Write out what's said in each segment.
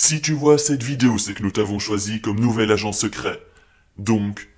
Si tu vois cette vidéo, c'est que nous t'avons choisi comme nouvel agent secret. Donc,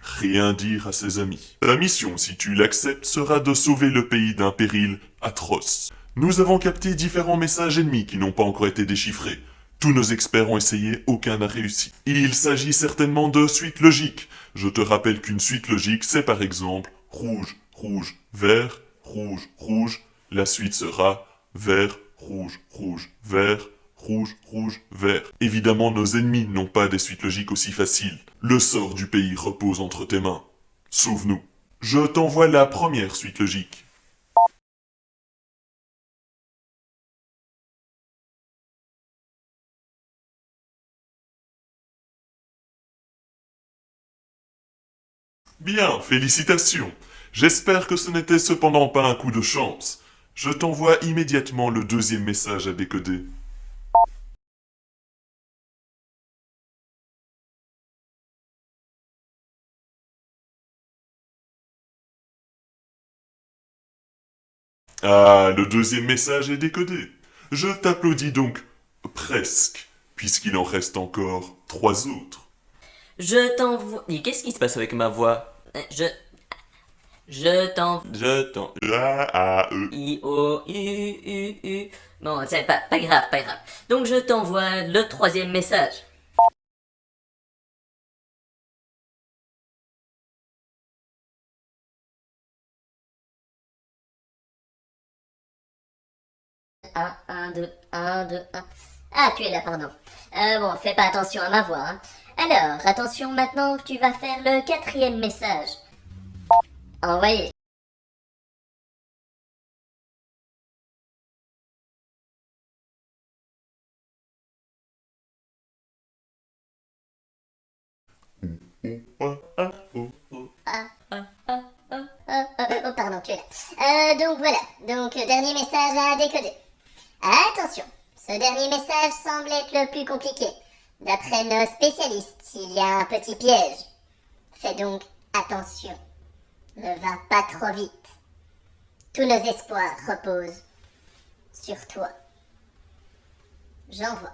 rien dire à ses amis. Ta mission, si tu l'acceptes, sera de sauver le pays d'un péril atroce. Nous avons capté différents messages ennemis qui n'ont pas encore été déchiffrés. Tous nos experts ont essayé, aucun n'a réussi. Il s'agit certainement de suites logiques. Je te rappelle qu'une suite logique, c'est par exemple rouge, rouge, vert, rouge, rouge. La suite sera vert, rouge, rouge, vert, rouge, rouge, vert. Évidemment, nos ennemis n'ont pas des suites logiques aussi faciles. Le sort du pays repose entre tes mains. Sauve-nous. Je t'envoie la première suite logique. Bien, félicitations. J'espère que ce n'était cependant pas un coup de chance. Je t'envoie immédiatement le deuxième message à décoder. Ah, le deuxième message est décodé. Je t'applaudis donc presque, puisqu'il en reste encore trois autres. Je t'envoie... Mais qu'est-ce qui se passe avec ma voix? Je... Je t'envoie... Je t'en... A, A, E. I, O, U, U, U... Bon, c'est pas, pas grave, pas grave. Donc je t'envoie le troisième message. Un, un, deux, un, deux, un. Ah, tu es là, pardon. Euh, bon, fais pas attention à ma voix, hein. Alors, attention maintenant, tu vas faire le quatrième message. Envoyé. Ah, ah, oh, oh, pardon, tu es là. Euh, donc voilà, donc euh, dernier message à décoder. Attention, ce dernier message semble être le plus compliqué. D'après nos spécialistes, il y a un petit piège. Fais donc attention. Ne va pas trop vite. Tous nos espoirs reposent sur toi. J'envoie.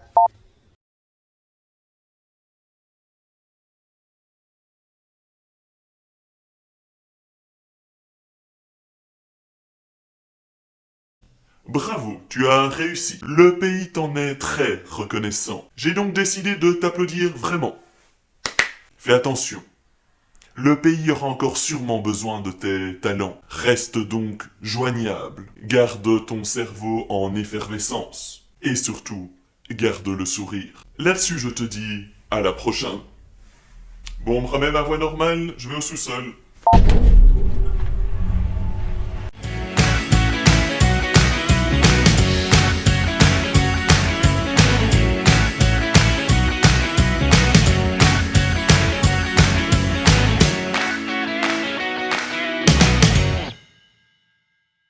Bravo, tu as réussi. Le pays t'en est très reconnaissant. J'ai donc décidé de t'applaudir vraiment. Fais attention. Le pays aura encore sûrement besoin de tes talents. Reste donc joignable. Garde ton cerveau en effervescence. Et surtout, garde le sourire. Là-dessus, je te dis à la prochaine. Bon, on me remet ma voix normale, je vais au sous-sol.